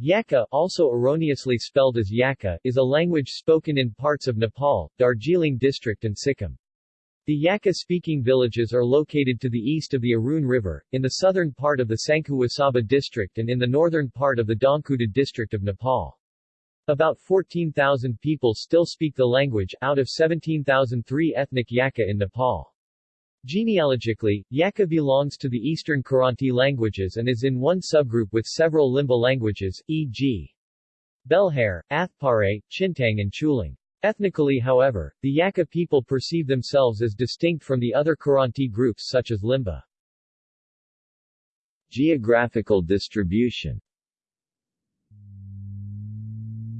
Yaka, also erroneously spelled as Yaka, is a language spoken in parts of Nepal, Darjeeling district and Sikkim. The Yaka-speaking villages are located to the east of the Arun River, in the southern part of the Sankhuwasabha district and in the northern part of the Dhankuta district of Nepal. About 14,000 people still speak the language, out of 17,003 ethnic Yaka in Nepal. Genealogically, Yaka belongs to the Eastern Kiranti languages and is in one subgroup with several Limbu languages, e.g. Belhare, Athpare, Chintang and Chhulung. Ethnically however, the Yaka people perceive themselves as distinct from the other Kiranti groups such as Limbu. Geographical distribution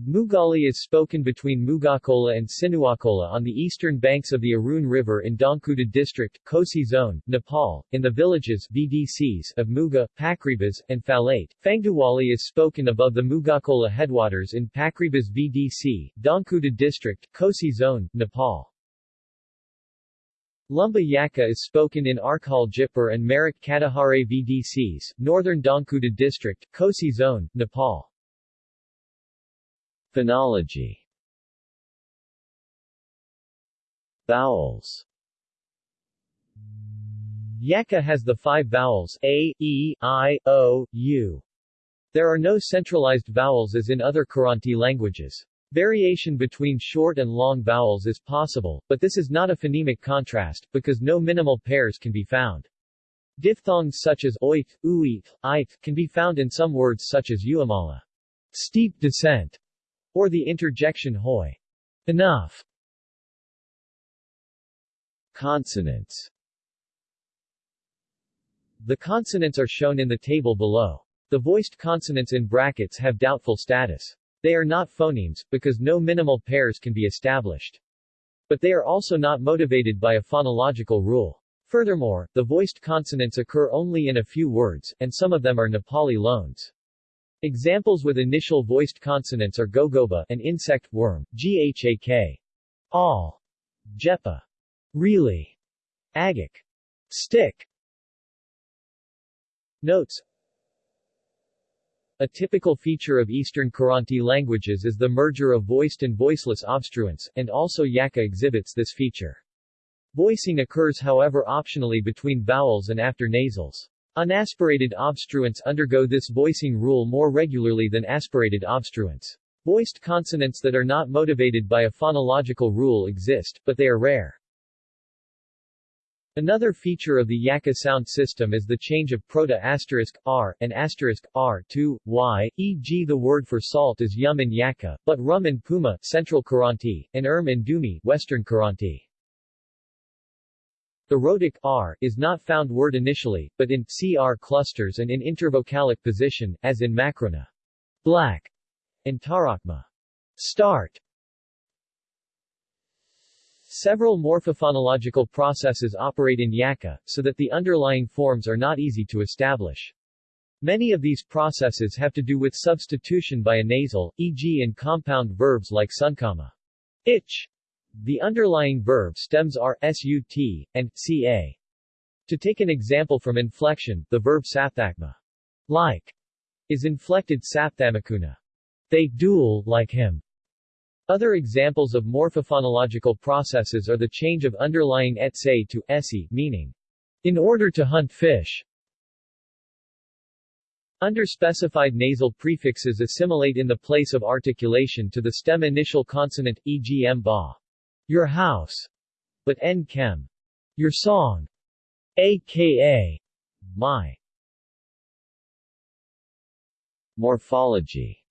Mugali is spoken between Mugakola and Sinuakola on the eastern banks of the Arun River in Dhankuta district, Kosi zone, Nepal, in the villages VDCs of Muga, Pakribas, and Falate. Fangduwali is spoken above the Mugakola headwaters in Pakribas VDC, Dhankuta district, Kosi zone, Nepal. Lumba Yaka is spoken in Arkhal Jipur and Marak Katihare VDCs, northern Dhankuta district, Kosi zone, Nepal. Phonology Vowels Yaka has the five vowels a, e, i, o, u. There are no centralized vowels as in other Kiranti languages. Variation between short and long vowels is possible, but this is not a phonemic contrast, because no minimal pairs can be found. Diphthongs such as oit, uit, ith can be found in some words such as uamala, steep descent, or the interjection hoy. Enough. Consonants The consonants are shown in the table below. The voiced consonants in brackets have doubtful status. They are not phonemes, because no minimal pairs can be established. But they are also not motivated by a phonological rule. Furthermore, the voiced consonants occur only in a few words, and some of them are Nepali loans. Examples with initial voiced consonants are gogoba an insect worm, ghak, all, jepa, really, agik, stick. Notes A typical feature of Eastern Kiranti languages is the merger of voiced and voiceless obstruents, and also Yaka exhibits this feature. Voicing occurs however optionally between vowels and after nasals. Unaspirated obstruents undergo this voicing rule more regularly than aspirated obstruents. Voiced consonants that are not motivated by a phonological rule exist, but they are rare. Another feature of the Yaka sound system is the change of proto asterisk r and asterisk r to y, e.g. the word for salt is yum in Yaka, but rum in Puma, Central Kiranti, and erm in Dumi, Western Kiranti. The rhotic r is not found word initially, but in cr clusters and in intervocalic position, as in Makrona, black, and tarakma, start. Several morphophonological processes operate in Yaka, so that the underlying forms are not easy to establish. Many of these processes have to do with substitution by a nasal, e.g. in compound verbs like sunkama, itch, the underlying verb stems are sut and ca. To take an example from inflection, the verb sapthakma, like, is inflected sapthamakuna. They duel like him. Other examples of morphophonological processes are the change of underlying etse to esi, meaning, in order to hunt fish. Underspecified nasal prefixes assimilate in the place of articulation to the stem initial consonant, e.g. m ba. Your house, but n chem. Your song, aka my. Morphology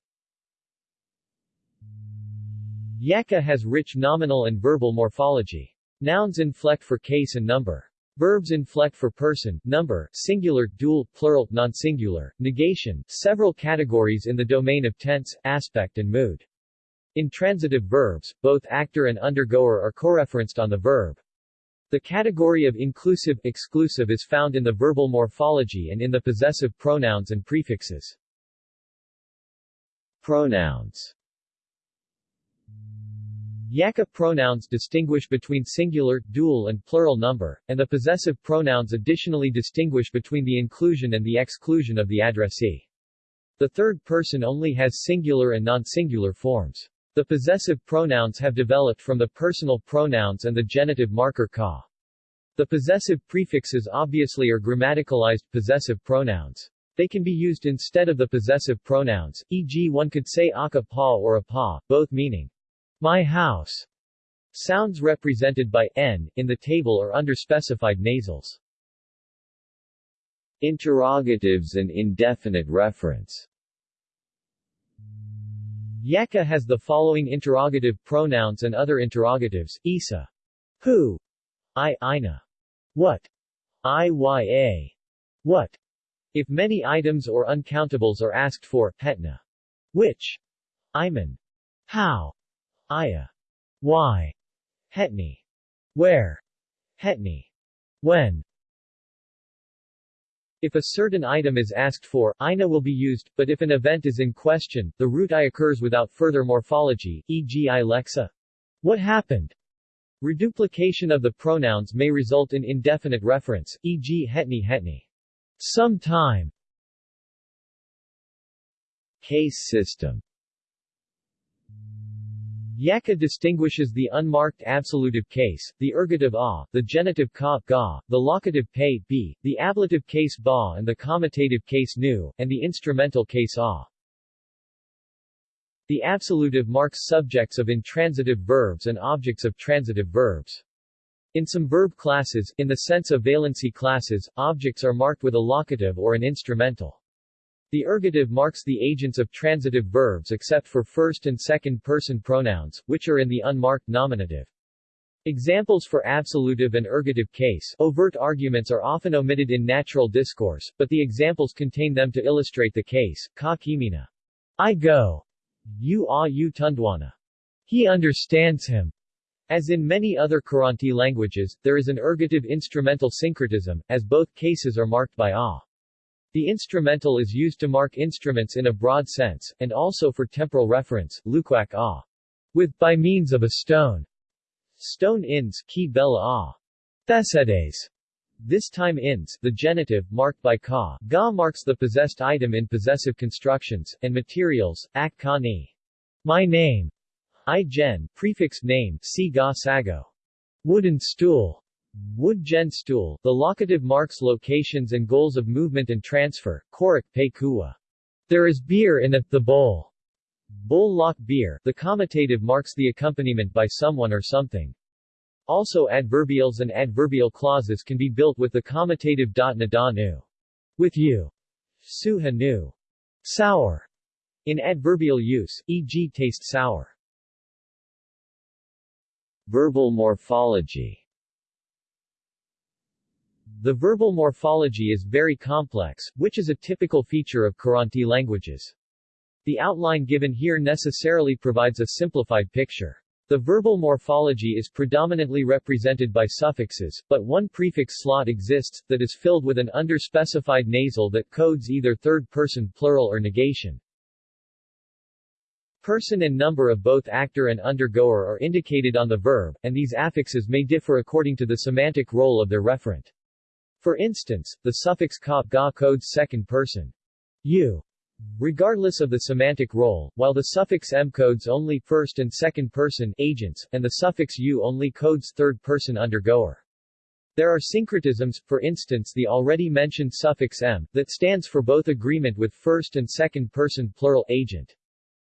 Yaka has rich nominal and verbal morphology. Nouns inflect for case and number. Verbs inflect for person, number, singular, dual, plural, non-singular, negation, several categories in the domain of tense, aspect and mood. In transitive verbs, both actor and undergoer are coreferenced on the verb. The category of inclusive exclusive is found in the verbal morphology and in the possessive pronouns and prefixes. Pronouns Yaka pronouns distinguish between singular, dual and plural number, and the possessive pronouns additionally distinguish between the inclusion and the exclusion of the addressee. The third person only has singular and non-singular forms. The possessive pronouns have developed from the personal pronouns and the genitive marker ka. The possessive prefixes obviously are grammaticalized possessive pronouns. They can be used instead of the possessive pronouns, e.g. one could say aka pa or a pa, both meaning my house. Sounds represented by n in the table are under specified nasals. Interrogatives and indefinite reference Yaka has the following interrogative pronouns and other interrogatives, Isa. Who? I, Ina. What? Iya. What? If many items or uncountables are asked for, hetna. Which? Iman. How? Iya. Why? Hetni. Where? Hetni. When? If a certain item is asked for, ina will be used, but if an event is in question, the root i occurs without further morphology, e.g. i lexa. What happened? Reduplication of the pronouns may result in indefinite reference, e.g. hetni hetni. Sometime. Case system Yaka distinguishes the unmarked absolutive case, the ergative a, the genitive ka, ga, the locative pe, b, the ablative case ba and the commutative case nu, and the instrumental case a. The absolutive marks subjects of intransitive verbs and objects of transitive verbs. In some verb classes, in the sense of valency classes, objects are marked with a locative or an instrumental. The ergative marks the agents of transitive verbs except for first and second person pronouns, which are in the unmarked nominative. Examples for absolutive and ergative case overt arguments are often omitted in natural discourse, but the examples contain them to illustrate the case. Ka kimina. I go. You a you tundwana. He understands him. As in many other Kiranti languages, there is an ergative instrumental syncretism, as both cases are marked by a. The instrumental is used to mark instruments in a broad sense, and also for temporal reference, lukwak a. With by means of a stone. Stone ins, ki bella a. Thesedes. This time ins, the genitive, marked by ka. Ga marks the possessed item in possessive constructions, and materials, ak ka ni. My name. I gen, prefix name, si ga sago. Wooden stool. Wood gen stool, the locative marks locations and goals of movement and transfer, korik pe kuwa. There is beer in it, the bowl. Bowl lock beer, the commutative marks the accompaniment by someone or something. Also adverbials and adverbial clauses can be built with the commutative dot na da nu. With you. Suha nu. Sour. In adverbial use, e.g. taste sour. Verbal morphology the verbal morphology is very complex, which is a typical feature of Kiranti languages. The outline given here necessarily provides a simplified picture. The verbal morphology is predominantly represented by suffixes, but one prefix slot exists, that is filled with an underspecified nasal that codes either third-person plural or negation. Person and number of both actor and undergoer are indicated on the verb, and these affixes may differ according to the semantic role of their referent. For instance, the suffix ka ga codes second person you, regardless of the semantic role, while the suffix m codes only first and second person agents, and the suffix u only codes third person undergoer. There are syncretisms, for instance the already mentioned suffix m, that stands for both agreement with first and second person plural agent.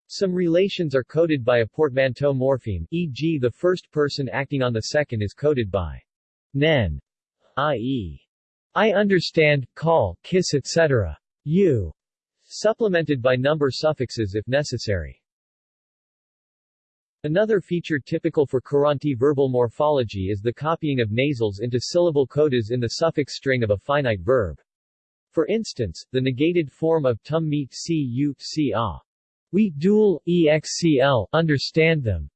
Some relations are coded by a portmanteau morpheme, e.g. the first person acting on the second is coded by nen, i.e. I understand, call, kiss etc. You. Supplemented by number suffixes if necessary. Another feature typical for Kiranti verbal morphology is the copying of nasals into syllable codas in the suffix string of a finite verb. For instance, the negated form of tum meet c u c a. We dual, excl, understand them,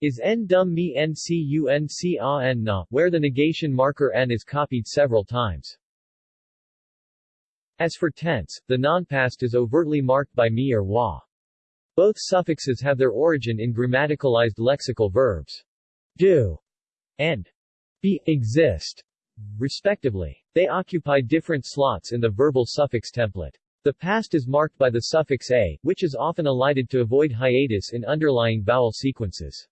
is n dum mi n c u n c a n na, where the negation marker n is copied several times. As for tense, the nonpast is overtly marked by mi or wa. Both suffixes have their origin in grammaticalized lexical verbs do and be exist, respectively. They occupy different slots in the verbal suffix template. The past is marked by the suffix a, which is often elided to avoid hiatus in underlying vowel sequences.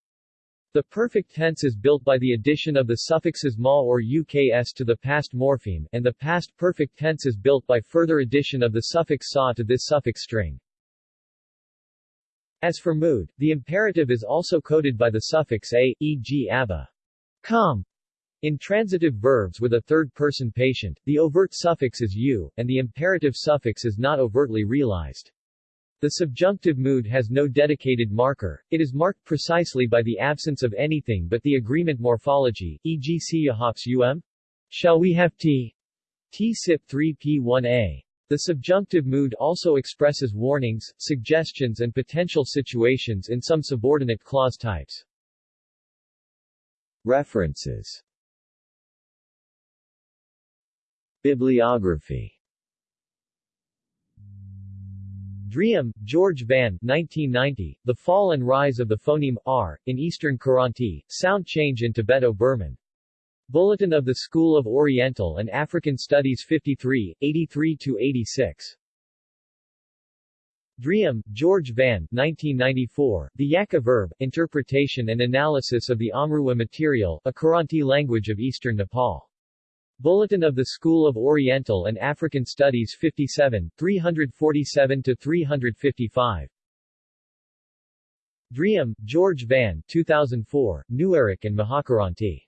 The perfect tense is built by the addition of the suffixes ma or uks to the past morpheme, and the past perfect tense is built by further addition of the suffix sa to this suffix string. As for mood, the imperative is also coded by the suffix a, e.g. abba. Come. In transitive verbs with a third-person patient, the overt suffix is u, and the imperative suffix is not overtly realized. The subjunctive mood has no dedicated marker, it is marked precisely by the absence of anything but the agreement morphology, e.g. siyahops um? Shall we have tea? T SIP 3P1A. The subjunctive mood also expresses warnings, suggestions and potential situations in some subordinate clause types. References Bibliography Driem, George Van 1990, The Fall and Rise of the Phoneme R, in Eastern Kiranti, Sound Change in Tibeto-Burman. Bulletin of the School of Oriental and African Studies 53, 83-86. Driem, George Van 1994, The Yaka Verb, Interpretation and Analysis of the Amrua Material, a Kiranti language of Eastern Nepal. Bulletin of the School of Oriental and African Studies 57, 347-355. Driem, George Van 2004, Nuerik and Mahakiranti.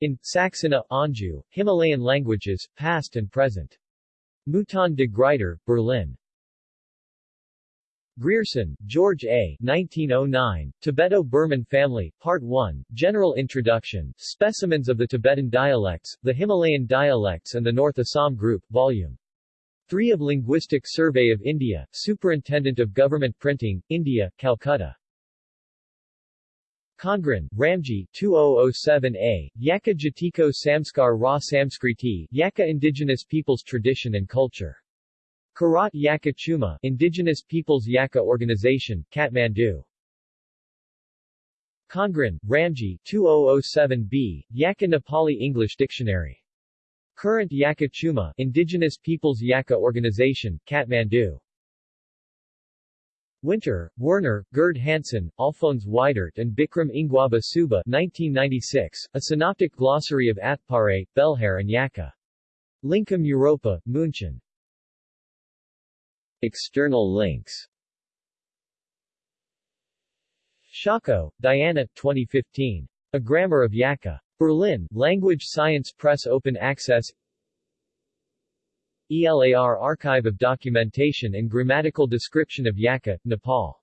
In, Saxena, Anju, Himalayan Languages, Past and Present. Mouton de Gruyter, Berlin. Grierson, George A. 1909, Tibeto-Burman Family, Part 1, General Introduction, Specimens of the Tibetan Dialects, the Himalayan Dialects and the North Assam Group, Vol. 3 of Linguistic Survey of India, Superintendent of Government Printing, India, Calcutta. Kongran, Ramji 2007a, Yaka Jatiko Samskar Ra Samskriti, Yaka Indigenous Peoples Tradition and Culture. Kirat Yaka Chuma, Indigenous Peoples Yaka Organization, Kathmandu. Kongran, Ramji 2007b, Yaka Nepali English Dictionary. Current Yaka Chuma, Indigenous Peoples Yaka Organization, Kathmandu. Winter, Werner, Gerd Hansen, Alphonse Weidert and Bikram Ingwaba Suba 1996, A Synoptic Glossary of Athpare, Belhare and Yaka. Lincom Europa, München. External links Schackow, Diana, 2015. A Grammar of Yaka. Berlin, Language Science Press Open Access ELAR Archive of Documentation and Grammatical Description of Yaka, Nepal